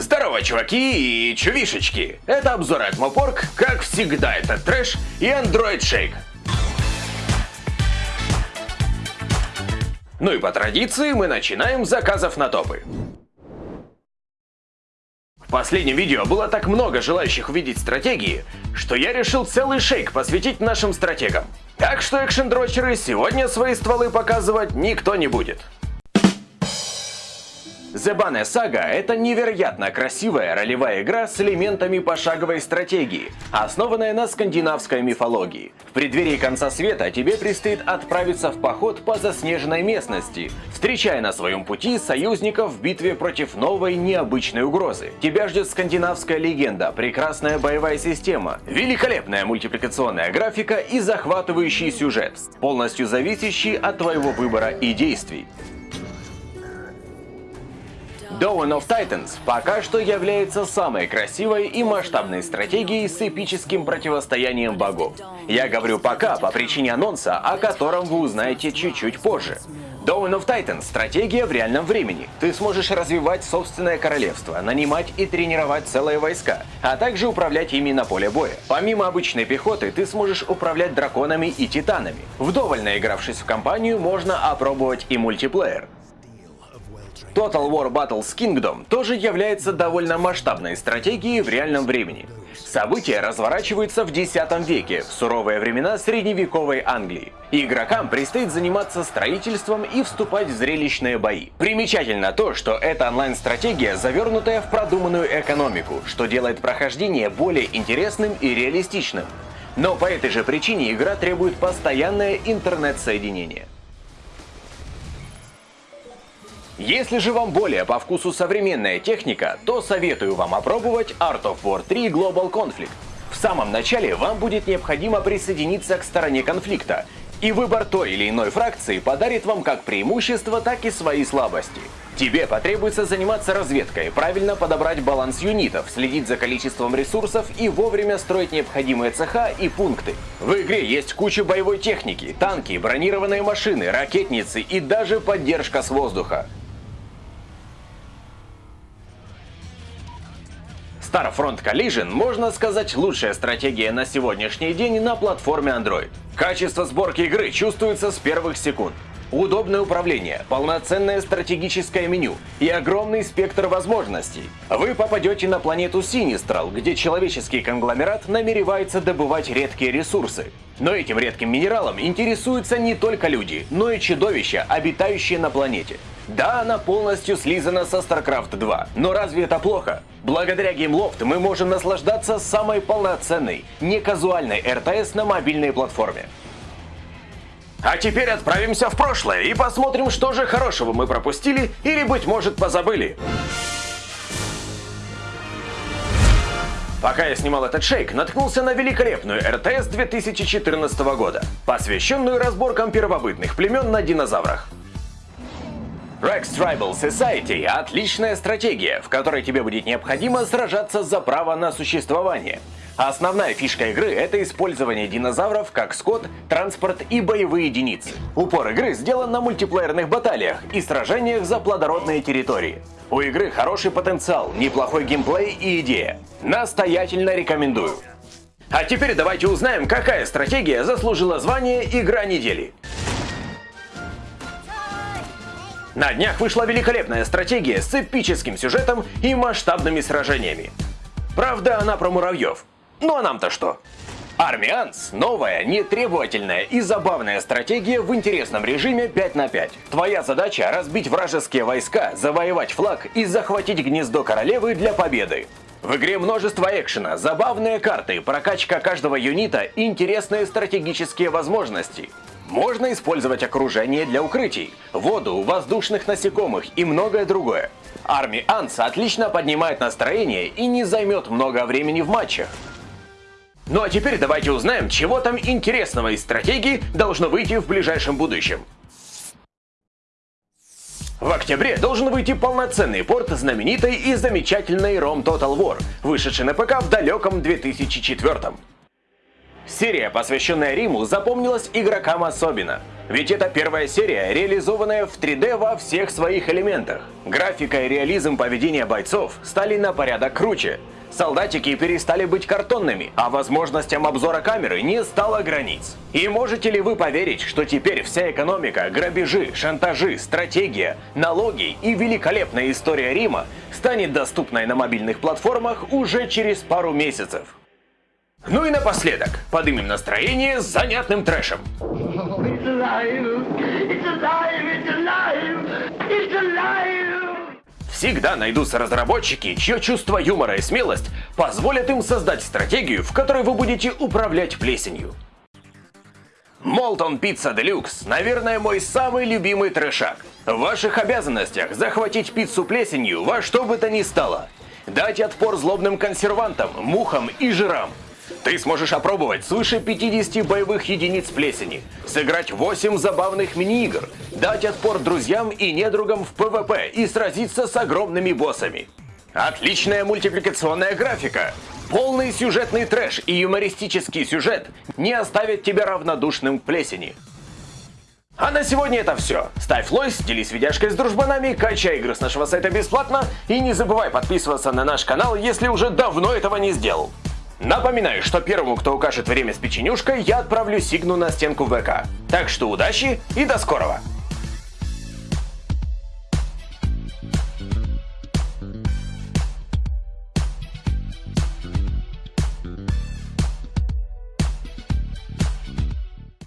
Здорово, чуваки и чувишечки! Это обзор от Мопорг, как всегда это трэш и Android Shake. Ну и по традиции мы начинаем заказов на топы. В последнем видео было так много желающих увидеть стратегии, что я решил целый шейк посвятить нашим стратегам. Так что экшен-дрочеры сегодня свои стволы показывать никто не будет. Banner Saga — это невероятно красивая ролевая игра с элементами пошаговой стратегии, основанная на скандинавской мифологии. В преддверии конца света тебе предстоит отправиться в поход по заснеженной местности, встречая на своем пути союзников в битве против новой необычной угрозы. Тебя ждет скандинавская легенда, прекрасная боевая система, великолепная мультипликационная графика и захватывающий сюжет, полностью зависящий от твоего выбора и действий. Dawn of Titans пока что является самой красивой и масштабной стратегией с эпическим противостоянием богов. Я говорю пока по причине анонса, о котором вы узнаете чуть-чуть позже. Dawn of Titans – стратегия в реальном времени. Ты сможешь развивать собственное королевство, нанимать и тренировать целые войска, а также управлять ими на поле боя. Помимо обычной пехоты, ты сможешь управлять драконами и титанами. Вдоволь наигравшись в компанию, можно опробовать и мультиплеер. Total War Battles Kingdom тоже является довольно масштабной стратегией в реальном времени. События разворачиваются в X веке, в суровые времена средневековой Англии. Игрокам предстоит заниматься строительством и вступать в зрелищные бои. Примечательно то, что эта онлайн-стратегия завернутая в продуманную экономику, что делает прохождение более интересным и реалистичным. Но по этой же причине игра требует постоянное интернет-соединение. Если же вам более по вкусу современная техника, то советую вам опробовать Art of War 3 Global Conflict. В самом начале вам будет необходимо присоединиться к стороне конфликта, и выбор той или иной фракции подарит вам как преимущества, так и свои слабости. Тебе потребуется заниматься разведкой, правильно подобрать баланс юнитов, следить за количеством ресурсов и вовремя строить необходимые цеха и пункты. В игре есть куча боевой техники, танки, бронированные машины, ракетницы и даже поддержка с воздуха. Starfront Collision, можно сказать, лучшая стратегия на сегодняшний день на платформе Android. Качество сборки игры чувствуется с первых секунд. Удобное управление, полноценное стратегическое меню и огромный спектр возможностей. Вы попадете на планету Синистрал, где человеческий конгломерат намеревается добывать редкие ресурсы. Но этим редким минералом интересуются не только люди, но и чудовища, обитающие на планете. Да, она полностью слизана со StarCraft 2, но разве это плохо? Благодаря GameLoft мы можем наслаждаться самой полноценной, не казуальной РТС на мобильной платформе. А теперь отправимся в прошлое и посмотрим, что же хорошего мы пропустили или, быть может, позабыли. Пока я снимал этот шейк, наткнулся на великолепную РТС 2014 года, посвященную разборкам первобытных племен на динозаврах. Rex Tribal Society – отличная стратегия, в которой тебе будет необходимо сражаться за право на существование – основная фишка игры — это использование динозавров как скот, транспорт и боевые единицы. Упор игры сделан на мультиплеерных баталиях и сражениях за плодородные территории. У игры хороший потенциал, неплохой геймплей и идея. Настоятельно рекомендую. А теперь давайте узнаем, какая стратегия заслужила звание «Игра недели». На днях вышла великолепная стратегия с эпическим сюжетом и масштабными сражениями. Правда, она про муравьев. Ну а нам-то что? Армианс – новая, нетребовательная и забавная стратегия в интересном режиме 5 на 5. Твоя задача – разбить вражеские войска, завоевать флаг и захватить гнездо королевы для победы. В игре множество экшена, забавные карты, прокачка каждого юнита и интересные стратегические возможности. Можно использовать окружение для укрытий, воду, воздушных насекомых и многое другое. Арми Анс отлично поднимает настроение и не займет много времени в матчах. Ну а теперь давайте узнаем, чего там интересного из стратегии должно выйти в ближайшем будущем. В октябре должен выйти полноценный порт знаменитой и замечательной ROM Total War, вышедший на ПК в далеком 2004 -м. Серия, посвященная Риму, запомнилась игрокам особенно. Ведь это первая серия, реализованная в 3D во всех своих элементах. Графика и реализм поведения бойцов стали на порядок круче. Солдатики перестали быть картонными, а возможностям обзора камеры не стало границ. И можете ли вы поверить, что теперь вся экономика, грабежи, шантажи, стратегия, налоги и великолепная история Рима станет доступной на мобильных платформах уже через пару месяцев? Ну и напоследок, подымем настроение с занятным трэшем. Всегда найдутся разработчики, чье чувство юмора и смелость позволят им создать стратегию, в которой вы будете управлять плесенью. Молтон Пицца Делюкс, наверное, мой самый любимый трешак. В ваших обязанностях захватить пиццу плесенью во что бы то ни стало. Дать отпор злобным консервантам, мухам и жирам. Ты сможешь опробовать свыше 50 боевых единиц плесени, сыграть 8 забавных мини-игр, дать отпор друзьям и недругам в PvP и сразиться с огромными боссами. Отличная мультипликационная графика, полный сюжетный трэш и юмористический сюжет не оставят тебя равнодушным к плесени. А на сегодня это все. Ставь лойс, делись видяшкой с дружбанами, качай игры с нашего сайта бесплатно и не забывай подписываться на наш канал, если уже давно этого не сделал. Напоминаю, что первому, кто укажет время с печенюшкой, я отправлю сигну на стенку ВК. Так что удачи и до скорого!